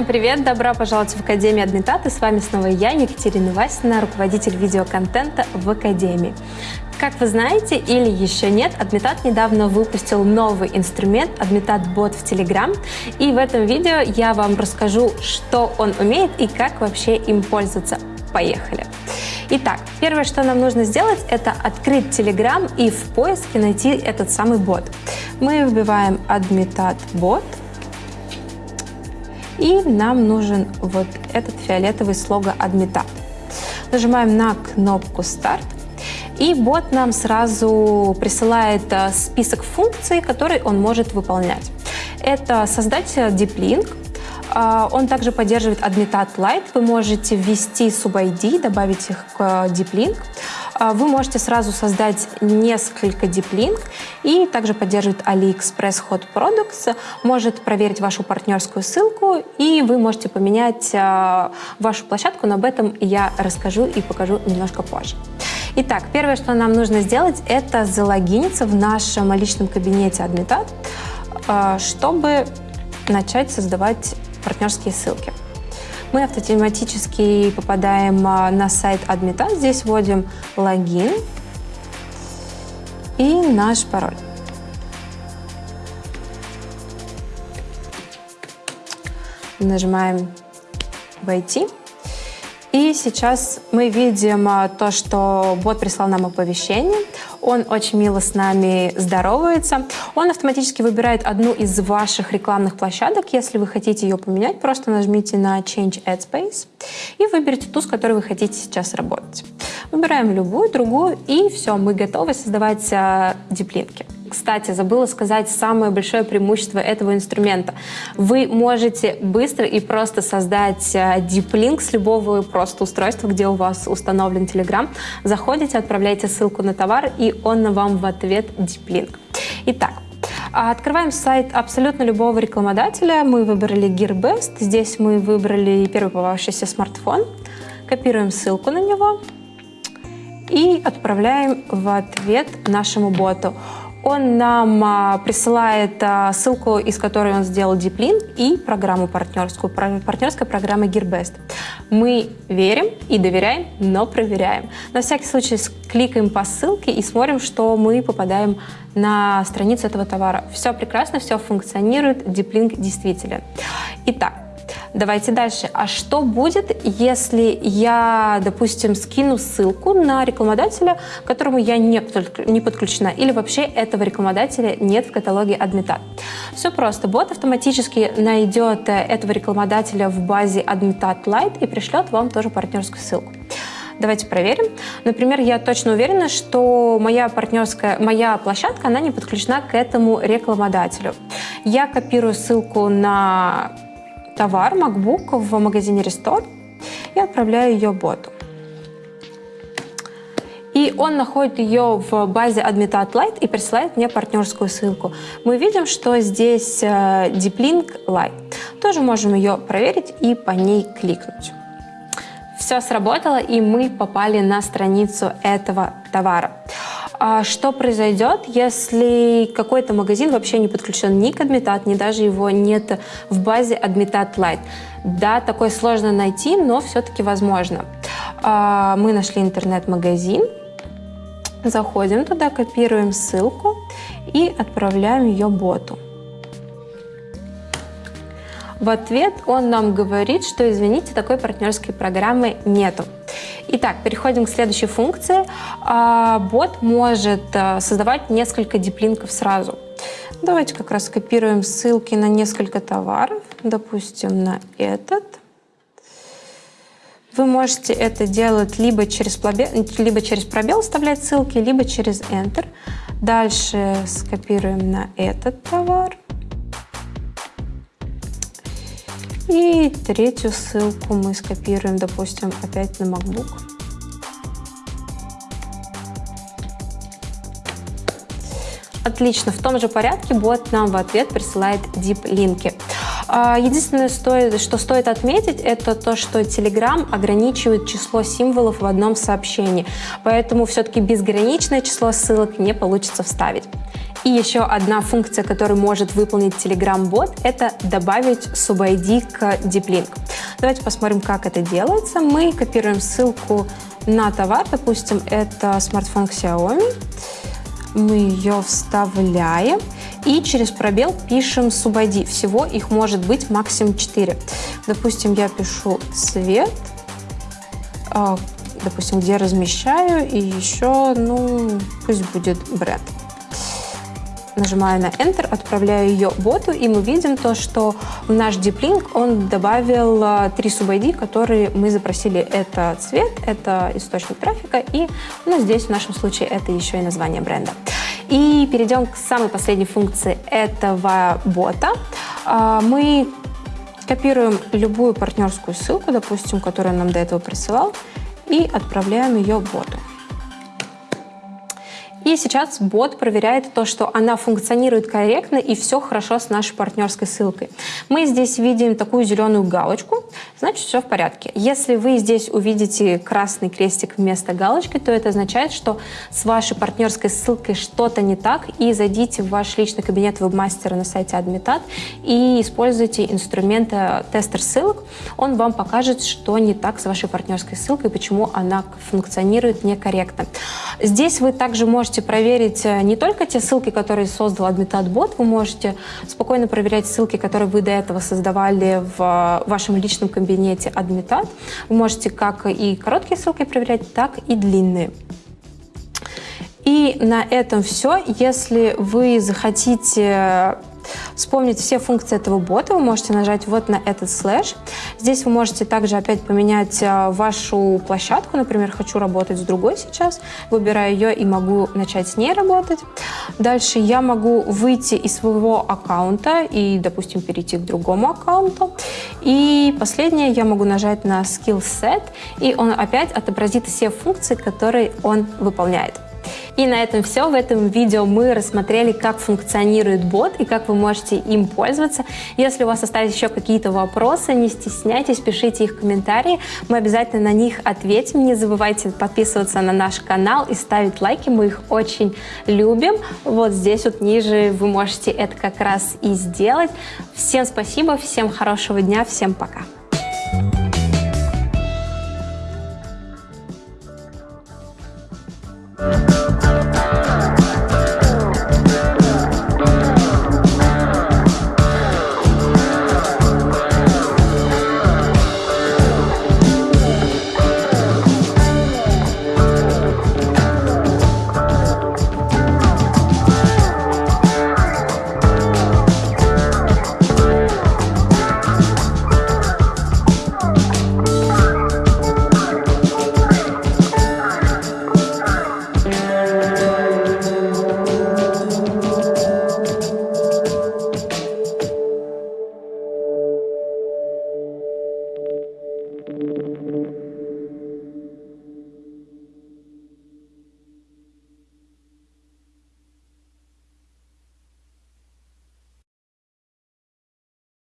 Всем привет! Добро пожаловать в Академию Адмитат. И с вами снова я, Екатерина Васина, руководитель видеоконтента в Академии. Как вы знаете или еще нет, Адмитат недавно выпустил новый инструмент Адмитат Бот в Telegram. И в этом видео я вам расскажу, что он умеет и как вообще им пользоваться. Поехали! Итак, первое, что нам нужно сделать, это открыть Telegram и в поиске найти этот самый бот. Мы вбиваем Admitat бот, и нам нужен вот этот фиолетовый слого Admitat. Нажимаем на кнопку «Старт», и бот нам сразу присылает э, список функций, которые он может выполнять. Это создать Deep Link, а, он также поддерживает Admitat Lite. Вы можете ввести sub-ID, добавить их к Deep Link. А, вы можете сразу создать несколько Link и также поддерживает AliExpress Hot Products, может проверить вашу партнерскую ссылку, и вы можете поменять а, вашу площадку, но об этом я расскажу и покажу немножко позже. Итак, первое, что нам нужно сделать, это залогиниться в нашем личном кабинете Admitat, чтобы начать создавать партнерские ссылки. Мы автоматически попадаем а, на сайт адмита. Здесь вводим логин и наш пароль. Нажимаем «Войти». И сейчас мы видим а, то, что бот прислал нам оповещение. Он очень мило с нами здоровается. Он автоматически выбирает одну из ваших рекламных площадок. Если вы хотите ее поменять, просто нажмите на Change Ad Space и выберите ту, с которой вы хотите сейчас работать. Выбираем любую, другую, и все, мы готовы создавать а, диплинки. Кстати, забыла сказать самое большое преимущество этого инструмента. Вы можете быстро и просто создать диплинк с любого просто устройства, где у вас установлен Telegram. Заходите, отправляете ссылку на товар, и он вам в ответ диплинк. Итак, Открываем сайт абсолютно любого рекламодателя. Мы выбрали GearBest. Здесь мы выбрали первый попавшийся смартфон. Копируем ссылку на него и отправляем в ответ нашему боту. Он нам а, присылает а, ссылку, из которой он сделал диплин и программу партнерскую, партнерская программа Gearbest. Мы верим и доверяем, но проверяем. На всякий случай кликаем по ссылке и смотрим, что мы попадаем на страницу этого товара. Все прекрасно, все функционирует, диплинг действителен. Итак, Давайте дальше. А что будет, если я, допустим, скину ссылку на рекламодателя, к которому я не, подключена, или вообще этого рекламодателя нет в каталоге Admitat? Все просто. Бот автоматически найдет э, этого рекламодателя в базе Admitat Lite и пришлет вам тоже партнерскую ссылку. Давайте проверим. Например, я точно уверена, что моя партнерская, моя площадка, она не подключена к этому рекламодателю. Я копирую ссылку на товар MacBook в магазине Restore и отправляю ее боту. И он находит ее в базе Admitat Lite и присылает мне партнерскую ссылку. Мы видим, что здесь э, Deep Link Lite. Тоже можем ее проверить и по ней кликнуть. Все сработало, и мы попали на страницу этого товара. А что произойдет, если какой-то магазин вообще не подключен ни к Admitat, ни даже его нет в базе Admitat Lite? Да, такое сложно найти, но все-таки возможно. А, мы нашли интернет-магазин, заходим туда, копируем ссылку и отправляем ее боту. В ответ он нам говорит, что, извините, такой партнерской программы нету. Итак, переходим к следующей функции. А, бот может э, создавать несколько диплинков сразу. Давайте как раз скопируем ссылки на несколько товаров, допустим, на этот. Вы можете это делать либо через, пробел, либо через пробел вставлять ссылки, либо через Enter. Дальше скопируем на этот товар. И третью ссылку мы скопируем, допустим, опять на MacBook. Отлично, в том же порядке бот нам в ответ присылает deep-линки. А, единственное, что стоит отметить, это то, что Telegram ограничивает число символов в одном сообщении. Поэтому все-таки безграничное число ссылок не получится вставить. И еще одна функция, которую может выполнить Telegram-бот, это добавить sub-ID к DeepLink. Давайте посмотрим, как это делается. Мы копируем ссылку на товар, допустим, это смартфон Xiaomi. Мы ее вставляем и через пробел пишем sub-ID. Всего их может быть максимум 4. Допустим, я пишу цвет, а, допустим, где размещаю, и еще, ну, пусть будет бренд нажимаю на Enter, отправляю ее боту, и мы видим то, что в наш Deep Link он добавил а, три sub-ID, которые мы запросили. Это цвет, это источник трафика, и ну, здесь в нашем случае это еще и название бренда. И перейдем к самой последней функции этого бота. А, мы копируем любую партнерскую ссылку, допустим, которую он нам до этого присылал, и отправляем ее боту. И сейчас бот проверяет то, что она функционирует корректно и все хорошо с нашей партнерской ссылкой. Мы здесь видим такую зеленую галочку, значит все в порядке. Если вы здесь увидите красный крестик вместо галочки, то это означает, что с вашей партнерской ссылкой что-то не так, и зайдите в ваш личный кабинет вебмастера на сайте Admitat и используйте инструмент тестер ссылок. Он вам покажет, что не так с вашей партнерской ссылкой, почему она функционирует некорректно. Здесь вы также можете проверить э, не только те ссылки, которые создал AdmitAdBot, вы можете спокойно проверять ссылки, которые вы до этого создавали в э, вашем личном кабинете Admitat. Вы можете как и короткие ссылки проверять, так и длинные. И на этом все. Если вы захотите вспомнить все функции этого бота, вы можете нажать вот на этот слэш. Здесь вы можете также опять поменять а, вашу площадку. Например, хочу работать с другой сейчас. Выбираю ее и могу начать с ней работать. Дальше я могу выйти из своего аккаунта и, допустим, перейти к другому аккаунту. И последнее, я могу нажать на Skill Set, и он опять отобразит все функции, которые он выполняет. И на этом все. В этом видео мы рассмотрели, как функционирует бот и как вы можете им пользоваться. Если у вас остались еще какие-то вопросы, не стесняйтесь, пишите их в комментарии. Мы обязательно на них ответим. Не забывайте подписываться на наш канал и ставить лайки. Мы их очень любим. Вот здесь вот ниже вы можете это как раз и сделать. Всем спасибо, всем хорошего дня, всем пока.